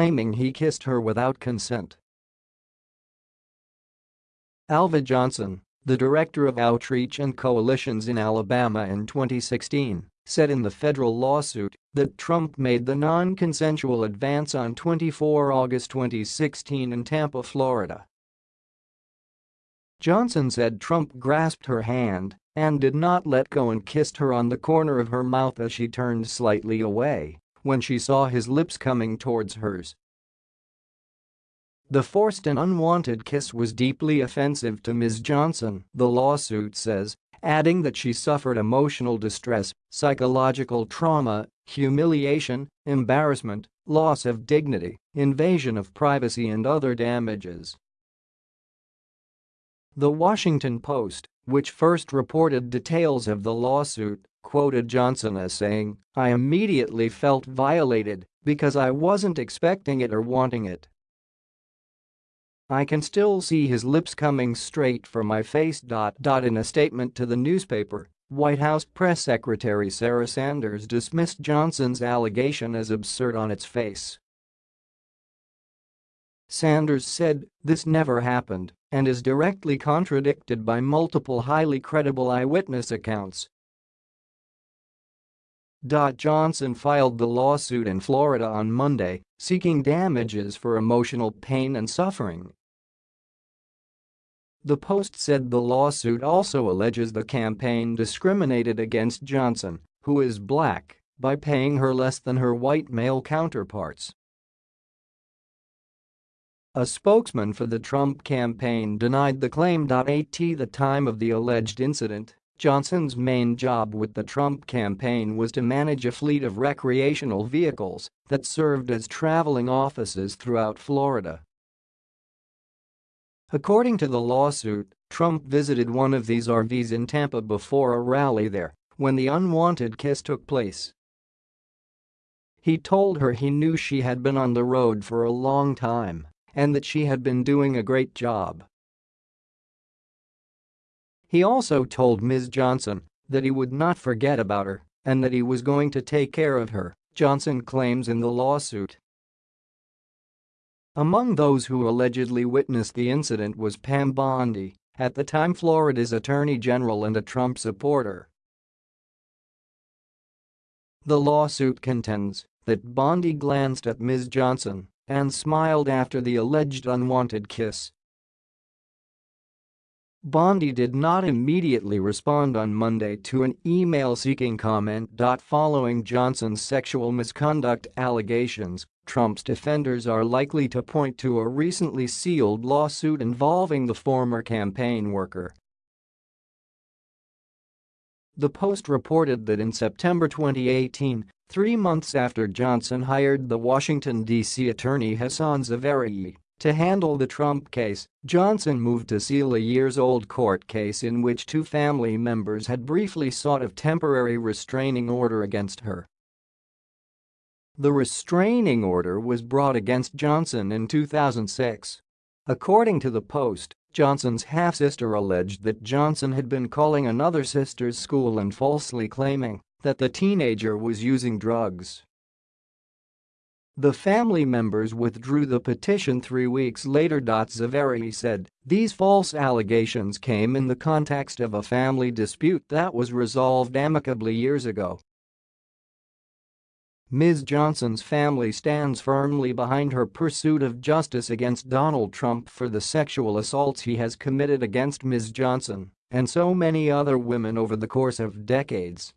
claiming he kissed her without consent. Alva Johnson, the director of outreach and coalitions in Alabama in 2016, said in the federal lawsuit that Trump made the non-consensual advance on 24 August 2016 in Tampa, Florida. Johnson said Trump grasped her hand and did not let go and kissed her on the corner of her mouth as she turned slightly away when she saw his lips coming towards hers. The forced and unwanted kiss was deeply offensive to Ms. Johnson, the lawsuit says, adding that she suffered emotional distress, psychological trauma, humiliation, embarrassment, loss of dignity, invasion of privacy and other damages. The Washington Post, which first reported details of the lawsuit, quoted Johnson as saying, I immediately felt violated because I wasn't expecting it or wanting it. I can still see his lips coming straight for my face. In a statement to the newspaper, White House press secretary Sarah Sanders dismissed Johnson's allegation as absurd on its face. Sanders said, this never happened and is directly contradicted by multiple highly credible eyewitness accounts. Johnson filed the lawsuit in Florida on Monday, seeking damages for emotional pain and suffering. The Post said the lawsuit also alleges the campaign discriminated against Johnson, who is black, by paying her less than her white male counterparts. A spokesman for the Trump campaign denied the claim. At the time of the alleged incident, Johnson's main job with the Trump campaign was to manage a fleet of recreational vehicles that served as traveling offices throughout Florida. According to the lawsuit, Trump visited one of these RVs in Tampa before a rally there when the unwanted kiss took place. He told her he knew she had been on the road for a long time and that she had been doing a great job. He also told Ms. Johnson that he would not forget about her and that he was going to take care of her, Johnson claims in the lawsuit. Among those who allegedly witnessed the incident was Pam Bondi, at the time Florida's attorney general and a Trump supporter. The lawsuit contends that Bondi glanced at Ms. Johnson and smiled after the alleged unwanted kiss. Bondi did not immediately respond on Monday to an email seeking comment. Following Johnson's sexual misconduct allegations, Trump's defenders are likely to point to a recently sealed lawsuit involving the former campaign worker. The Post reported that in September 2018, Three months after Johnson hired the Washington, D.C. attorney Hassan Zavareei to handle the Trump case, Johnson moved to seal a years-old court case in which two family members had briefly sought a temporary restraining order against her. The restraining order was brought against Johnson in 2006. According to the Post, Johnson's half-sister alleged that Johnson had been calling another sister's school and falsely claiming that the teenager was using drugs. The family members withdrew the petition three weeks later. Zavareei said, these false allegations came in the context of a family dispute that was resolved amicably years ago. Ms. Johnson's family stands firmly behind her pursuit of justice against Donald Trump for the sexual assaults he has committed against Ms. Johnson and so many other women over the course of decades.